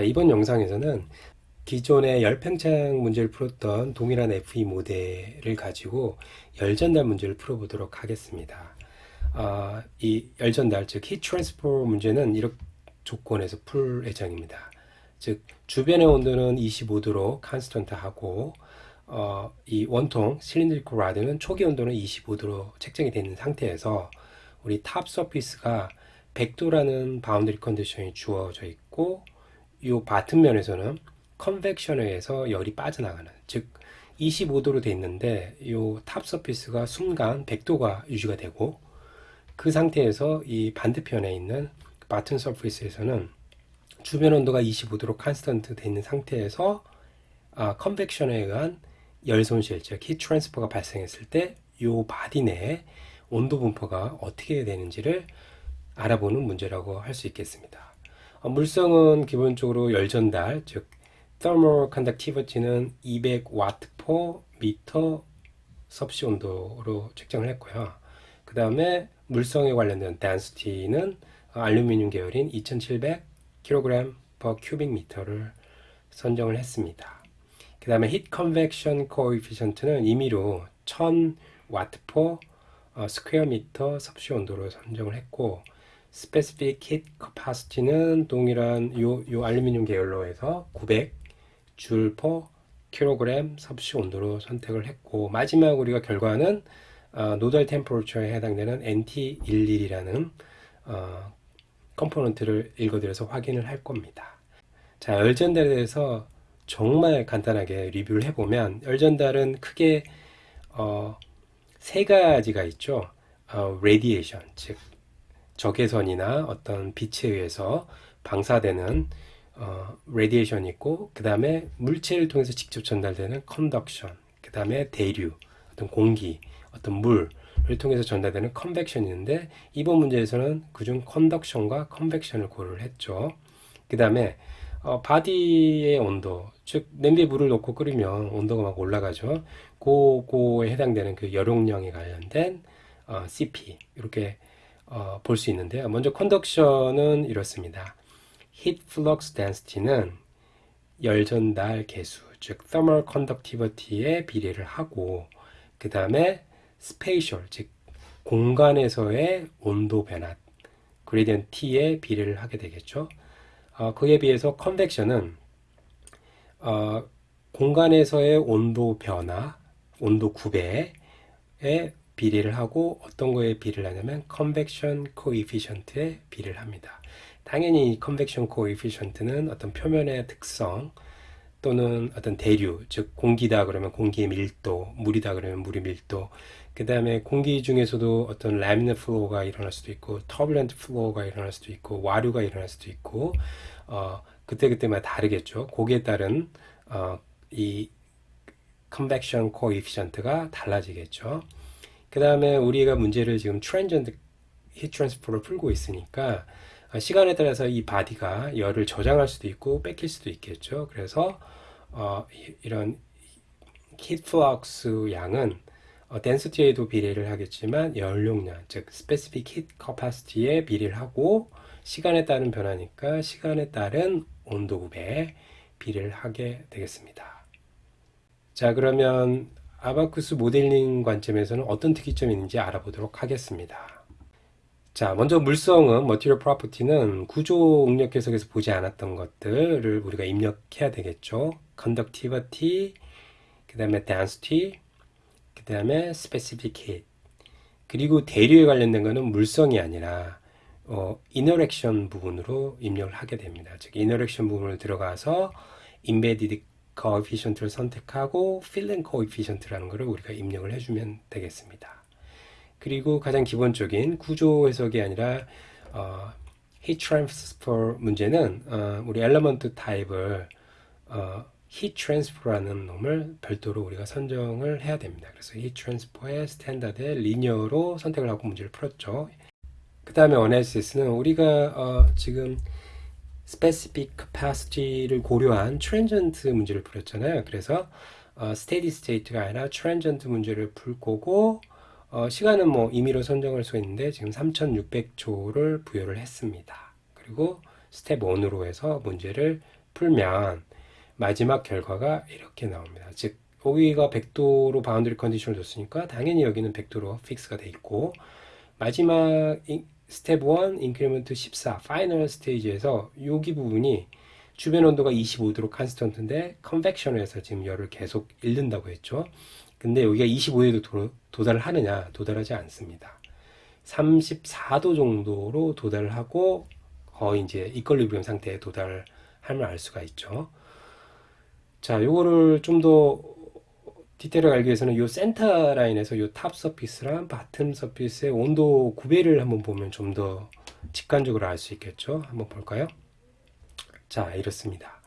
자, 이번 영상에서는 기존의 열팽창 문제를 풀었던 동일한 FE 모델을 가지고 열전달 문제를 풀어보도록 하겠습니다. 아, 이 열전달, 즉 heat transfer 문제는 이런 조건에서 풀 예정입니다. 즉 주변의 온도는 25도로 constant하고 어, 이 원통 cylindrical rod는 초기 온도는 25도로 책정이 되어 있는 상태에서 우리 top surface가 100도라는 boundary condition이 주어져 있고 이 bottom 면에서는 convection에 의해서 열이 빠져나가는 즉 25도로 되어 있는데 이 top surface가 순간 100도가 유지가 되고 그 상태에서 이 반대편에 있는 bottom surface에서는 주변 온도가 25도로 constant 되어 있는 상태에서 아, convection에 의한 열 손실, 즉 heat transfer가 발생했을 때 이 body 내에 온도 분포가 어떻게 되는지를 알아보는 문제라고 할 수 있겠습니다. 어, 물성은 기본적으로 열 전달, 즉 thermal conductivity는 200W per m 섭씨 온도로 책정을 했고요. 그 다음에 물성에 관련된 density는 알루미늄 계열인 2700 kg per cubic meter를 선정을 했습니다. 그 다음에 heat convection coefficient는 임의로 1000 와트 per square 미터 섭씨 온도로 선정을 했고 specific heat capacity는 동일한 요, 요 알루미늄 계열로 해서 900줄 per 킬로그램 섭씨 온도로 선택을 했고 마지막 우리가 결과는 어, nodal temperature에 해당되는 NT11이라는 어, component를 읽어드려서 확인을 할 겁니다. 자, 열전달에 대해서 정말 간단하게 리뷰를 해보면 열전달은 크게 어, 세 가지가 있죠. 어, radiation, 즉 적외선이나 어떤 빛에 의해서 방사되는 어, radiation이 있고 그 다음에 물체를 통해서 직접 전달되는 conduction, 그 다음에 대류, 어떤 공기, 어떤 물을 통해서 전달되는 convection이 있는데 이번 문제에서는 그중 conduction과 convection을 고려를 했죠. 그 다음에 어, body의 온도, 즉 냄비에 물을 넣고 끓이면 온도가 막 올라가죠. 그거에 해당되는 그 열용량에 관련된 어, CP 이렇게 어, 볼 수 있는데요. 먼저 컨덕션은 이렇습니다. Heat Flux Density는 열 전달 개수, 즉 Thermal Conductivity에 비례를 하고 그 다음에 Spatial, 즉 공간에서의 온도 변화, Gradient T에 비례를 하게 되겠죠. 어, 그에 비해서 컨벡션은 어, 공간에서의 온도 변화, 온도 구배에 비례를 하고 어떤 거에 비례를 하냐면 convection coefficient에 비례를 합니다. 당연히 convection coefficient는 어떤 표면의 특성 또는 어떤 대류, 즉 공기다 그러면 공기의 밀도, 물이다 그러면 물의 밀도, 그 다음에 공기 중에서도 어떤 laminar flow가 일어날 수도 있고 turbulent flow가 일어날 수도 있고 와류가 일어날 수도 있고 어, 그때그때마다 다르겠죠. 거기에 따른 어, 이 convection coefficient가 달라지겠죠. 그 다음에 우리가 문제를 지금 transient heat transfer를 풀고 있으니까 어, 시간에 따라서 이 body가 열을 저장할 수도 있고 뺏길 수도 있겠죠. 그래서 어, 이런 heat flux 양은 어, density에도 비례를 하겠지만 열용량, 즉 specific heat capacity에 비례를 하고 시간에 따른 변화니까 시간에 따른 온도 굽에 비례를 하게 되겠습니다. 자 그러면 아바쿠스 모델링 관점에서는 어떤 특이점이 있는지 알아보도록 하겠습니다. 자 먼저 물성은 material property는 구조 응력 해석에서 보지 않았던 것들을 우리가 입력해야 되겠죠. conductivity, 그 다음에 density, 그 다음에 specific heat 그리고 대류에 관련된 것은 물성이 아니라 어, interaction 부분으로 입력을 하게 됩니다. 즉 interaction 부분을 들어가서 embedded coefficient를 선택하고 film coefficient라는 것을 우리가 입력을 해주면 되겠습니다. 그리고 가장 기본적인 구조 해석이 아니라 어, heat transfer 문제는 어, 우리 element 타입을 어, heat transfer라는 놈을 별도로 우리가 선정을 해야 됩니다. 그래서 heat transfer의 standard의 linear로 선택을 하고 문제를 풀었죠. 그 다음에 analysis는 우리가 어, 지금 specific capacity를 고려한 transient 문제를 풀었잖아요. 그래서 어, steady state가 아니라 transient 문제를 풀 거고 어, 시간은 뭐 임의로 선정할 수 있는데 지금 3600초를 부여를 했습니다. 그리고 스텝 1으로 해서 문제를 풀면 마지막 결과가 이렇게 나옵니다. 즉 여기가 100도로 boundary condition을 줬으니까 당연히 여기는 100도로 fix가 돼 있고 마지막 인- 스텝 1 increment 14 final stage에서 여기 부분이 주변 온도가 25도로 constant인데 convection에서 지금 열을 계속 잃는다고 했죠. 근데 여기가 25도에 도, 도달을 하느냐? 도달하지 않습니다. 34도 정도로 도달을 하고 거의 이제 equilibrium 상태에 도달하면 알 수가 있죠. 자, 요거를 좀 더 디테일을 알기 위해서는 요 센터 라인에서 요탑 서피스랑 바텀 서피스의 온도 구배를 한번 보면 좀 더 직관적으로 알 수 있겠죠. 한번 볼까요? 자, 이렇습니다.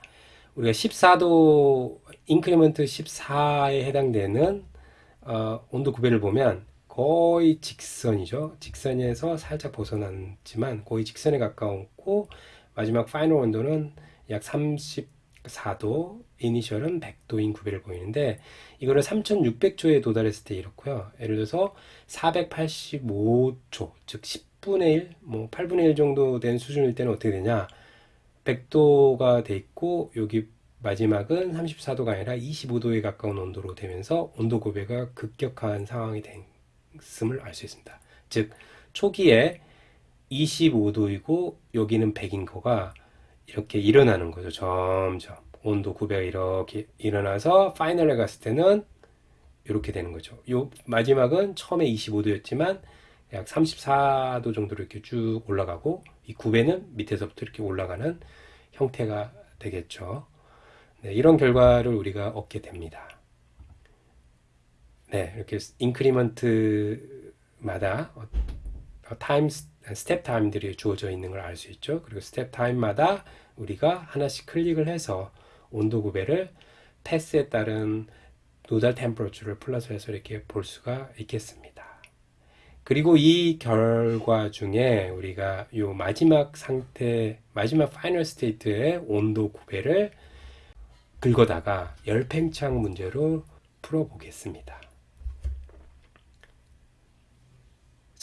우리가 14도 increment 14에 해당되는 어, 온도 구배를 보면 거의 직선이죠. 직선에서 살짝 벗어났지만 거의 직선에 가까웠고 마지막 final 온도는 약 34도, 이니셜은 100도인 구배를 보이는데 이거를 3600초에 도달했을 때 이렇고요. 예를 들어서 485초, 즉 10분의 1, 뭐 8분의 1 정도 된 수준일 때는 어떻게 되냐? 100도가 돼 있고 여기 마지막은 34도가 아니라 25도에 가까운 온도로 되면서 온도 고배가 급격한 상황이 됐음을 알 수 있습니다. 즉 초기에 25도이고 여기는 100인 거가 이렇게 일어나는 거죠. 점점 온도 구배가 이렇게 일어나서 파이널에 갔을 때는 이렇게 되는 거죠. 요 마지막은 처음에 25도였지만 약 34도 정도로 이렇게 쭉 올라가고 이 구배는 밑에서부터 이렇게 올라가는 형태가 되겠죠. 네, 이런 결과를 우리가 얻게 됩니다. 네, 이렇게 인크리먼트마다 어, time step time들이 주어져 있는 걸 알 수 있죠. 그리고 step time마다 우리가 하나씩 클릭을 해서 온도 구배를 패스에 따른 nodal temperature를 plot해서 이렇게 볼 수가 있겠습니다. 그리고 이 결과 중에 우리가 요 마지막 상태, 마지막 final state의 온도 구배를 긁어다가 열팽창 문제로 풀어보겠습니다.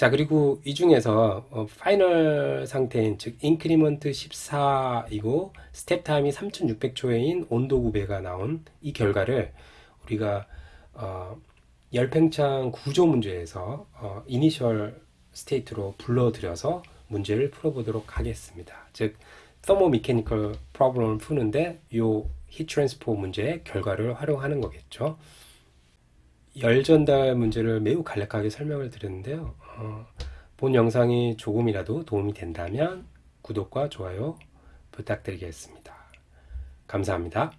자, 그리고 이 중에서 어, final 상태인 즉 increment 14이고 step time이 3600초인 온도 구배가 나온 이 결과를 우리가 어, 열팽창 구조 문제에서 어, initial state로 불러들여서 문제를 풀어보도록 하겠습니다. 즉 thermomechanical problem을 푸는데 요 heat transfer 문제의 결과를 활용하는 거겠죠. 열 전달 문제를 매우 간략하게 설명을 드렸는데요. 어, 본 영상이 조금이라도 도움이 된다면 구독과 좋아요 부탁드리겠습니다. 감사합니다.